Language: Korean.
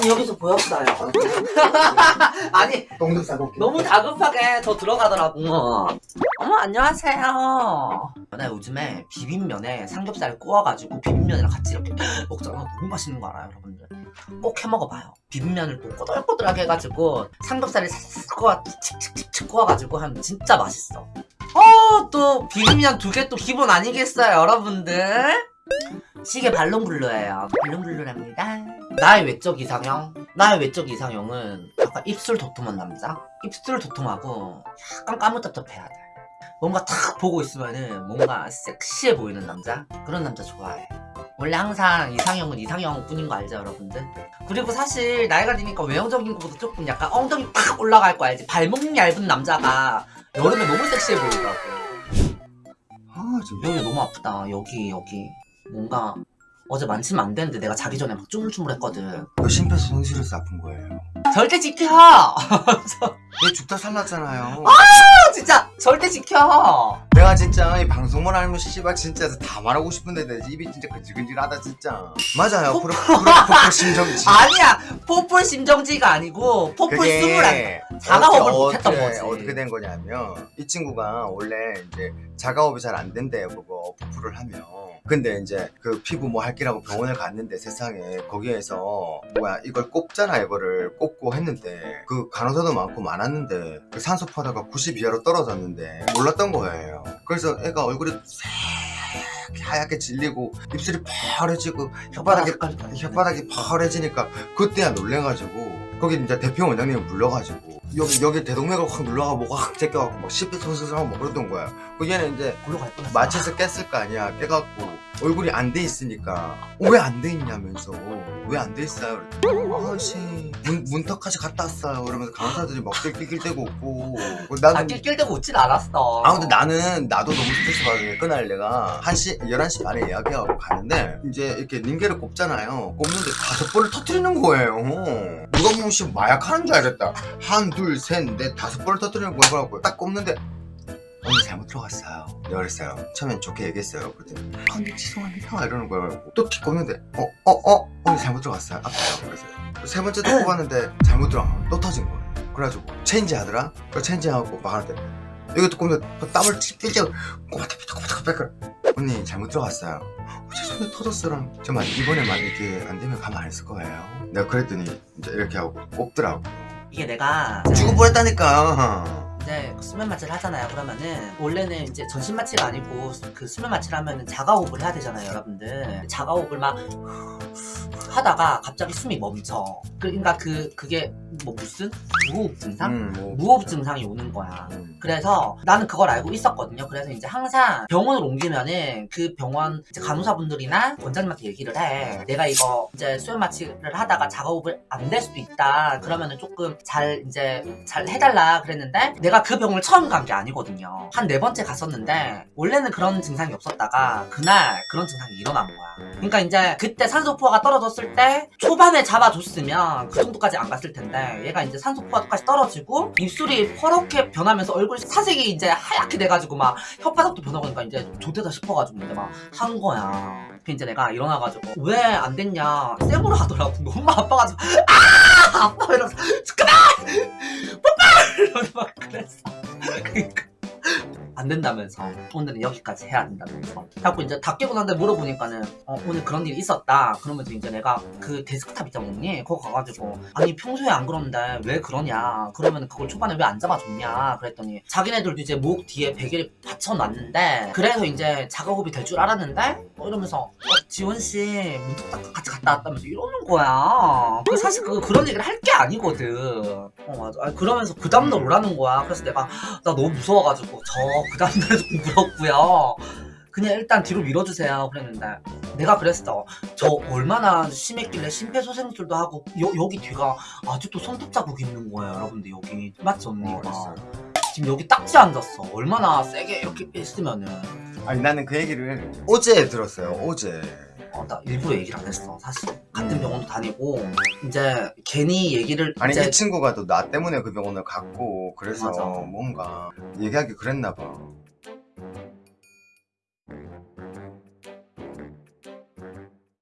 아니 여기서 보였어요. 아니 너무 다급하게 저 들어가더라고 어머 안녕하세요. 나 요즘에 비빔면에 삼겹살 구워가지고 비빔면이랑 같이 이렇게 먹잖아. 너무 맛있는 거 알아요 여러분들? 꼭 해먹어봐요. 비빔면을 또 꼬들꼬들하게 해가지고 삼겹살을 싹싹 구워 칙칙칙칙 구워가지고 하면 진짜 맛있어. 어또 비빔면 두 개 또 기본 아니겠어요 여러분들? 시계 발롱블루예요. 발롱블루랍니다 나의 외적 이상형? 나의 외적 이상형은 약간 입술 도톰한 남자? 입술 도톰하고 약간 까무잡잡해야 돼 뭔가 탁 보고 있으면은 뭔가 섹시해 보이는 남자? 그런 남자 좋아해 원래 항상 이상형은 이상형 뿐인 거 알죠 여러분들? 그리고 사실 나이가 드니까 외형적인 것보다 조금 약간 엉덩이 팍 올라갈 거 알지? 발목 얇은 남자가 여름에 너무 섹시해 보이더라고 아 지금 여기 너무 아프다 여기 여기 뭔가 어제 만지면 안 되는데 내가 자기 전에 막 쭈물쭈물했거든. 그 심폐소생술에서 아픈 거예요. 절대 지켜! 얘 죽다 살랐잖아요. 아, 진짜! 절대 지켜! 내가 진짜 이 방송만 알면 씨발 진짜 다 말하고 싶은데 내 입이 진짜 근질근질하다 진짜. 맞아요. 포- 프로 심정지. 아니야! 포폴 심정지가 아니고 포폴 스물한 자가호흡을 못했던 거지. 어떻게 된 거냐면 이 친구가 원래 이제 자가호흡이 잘 안 된대요 그거 포프를 하면 근데 이제 그 피부 뭐 할기라고 병원을 갔는데 세상에 거기에서 뭐야 이걸 꼽잖아 이거를 꼽고 했는데 그 간호사도 많고 많았는데 그 산소 포화가 90 이하로 떨어졌는데 몰랐던 거예요 그래서 애가 얼굴이 하얗게 질리고 입술이 파래지고 혓바닥이 혓바닥이 파래지니까 그때야 놀래가지고 거기 이제 대표 원장님 불러가지고 여기 여기 대동맥을 확 눌러가 뭐확 제껴갖고 막 시비소스하고 막 그러던 거야. 그 얘는 이제 마취해서 깼을 거 아니야. 깨갖고 얼굴이 안 돼 있으니까 왜 안 돼 있냐면서 왜 안 돼 있어요? 아씨 문, 문턱까지 갔다 왔어요. 그러면서 간호사들이 막 낄낄대고 웃고. 아 나는 낄낄 대고 웃진 않았어. 아 근데 나는 나도 너무 스트레스 받으니까 그날 내가 1시 11시 반에 예약해갖고 가는데 이제 이렇게 닌게를 꼽잖아요. 꼽는데 다섯 번을 터뜨리는 거예요. 누가 보면 씨 마약하는 줄 알겠다. 한 둘 셋 넷 다섯 번을 터뜨리는 거라고 딱 꼽는데 언니 잘못 들어갔어요. 내가 그랬어요. 처음엔 좋게 얘기했어요 그랬더니 아, 언니 죄송합니다 이러는 거예요. 또 꼽는데 어? 어? 어? 언니 잘못 들어갔어요. 아파요. 그래서요 세 번째 또 꼽았는데 잘못 들어간 거또 터진 거예요. 그래가지고 체인지 하더라? 그 체인지하고 막 하는데 이것도 꼽는데 땀을 찔찔 꼬마타피타 꼬마타피타 언니 잘못 들어갔어요. 어, 죄송해요 터졌어랑 정말 이번에만 이렇게 안 되면 가만 안 있을 거예요. 내가 그랬더니 이제 이렇게 하고 꼽더라고. 이게 내가 죽을 뻔했다니까 이제 그 수면 마취를 하잖아요 그러면은 원래는 이제 전신 마취가 아니고 그 수면 마취를 하면은 자가호흡을 해야 되잖아요 여러분들 자가호흡을 막 하다가 갑자기 숨이 멈춰 그러니까 그 그게 뭐 무슨 무호흡 증상? 음, 뭐, 무호흡 증상이 오는 거야 음. 그래서 나는 그걸 알고 있었거든요. 그래서 이제 항상 병원을 옮기면은 그 병원 이제 간호사분들이나 원장님한테 얘기를 해. 내가 이거 이제 수면 마취를 하다가 작업을 안 될 수도 있다. 그러면은 조금 잘 이제 잘 해달라 그랬는데 내가 그 병원을 처음 간 게 아니거든요. 한 네 번째 갔었는데 원래는 그런 증상이 없었다가 그날 그런 증상이 일어난 거야. 그러니까 이제 그때 산소포화가 떨어졌을 때 초반에 잡아줬으면 그 정도까지 안 갔을 텐데 얘가 이제 산소포화까지 떨어지고 입술이 퍼렇게 변하면서 얼굴 사색이 이제 하얗게 돼가지고 막 혓바닥도 변하고 그러니까 이제 좋대다 싶어가지고 이제 막 한 거야. 그 이제 내가 일어나가지고 왜 안 됐냐? 쌤으로 하더라고. 너무 아파가지고 아! 아파! 이러면서 그만! 뽀뽀 이러면서 막 그랬 어. 그러니까 안 된다면서 오늘은 여기까지 해야 된다면서. 자꾸 이제 다 깨고 난데 물어보니까는 어, 오늘 그런 일이 있었다. 그러면서 이제 내가 그 데스크탑 있잖아 언니 거기 가가지고 아니 평소에 안 그러는데 왜 그러냐. 그러면 그걸 초반에 왜 안 잡아줬냐. 그랬더니 자기네들도 이제 목 뒤에 베개를 받쳐놨는데 그래서 이제 작업이 될 줄 알았는데 뭐 이러면서 어, 지원씨 문득 딱 같이 갔다 왔다면서 이러는 거야. 그 사실 그 그런 얘기를 할 게 아니거든. 어 맞아. 아니, 그러면서 그 다음날 오라는 거야. 그래서 내가 나 너무 무서워가지고 저그 다음날에 좀 물었고요. 그냥 일단 뒤로 밀어주세요. 그랬는데 내가 그랬어. 저 얼마나 심했길래 심폐소생술도 하고 여, 여기 뒤가 아직도 손톱 자국 있는 거예요 여러분들. 여기. 맞지 언니가? 어. 지금 여기 딱지 앉았어. 얼마나 세게 이렇게 했으면은. 아니 나는 그 얘기를 어제 들었어요 어제 어, 나 일부러 얘기를 안 했어 사실. 같은 병원도 다니고 이제 괜히 얘기를 아니 이제 이 친구가 또 나 때문에 그 병원을 갔고 그래서 맞아. 뭔가 얘기하기 그랬나 봐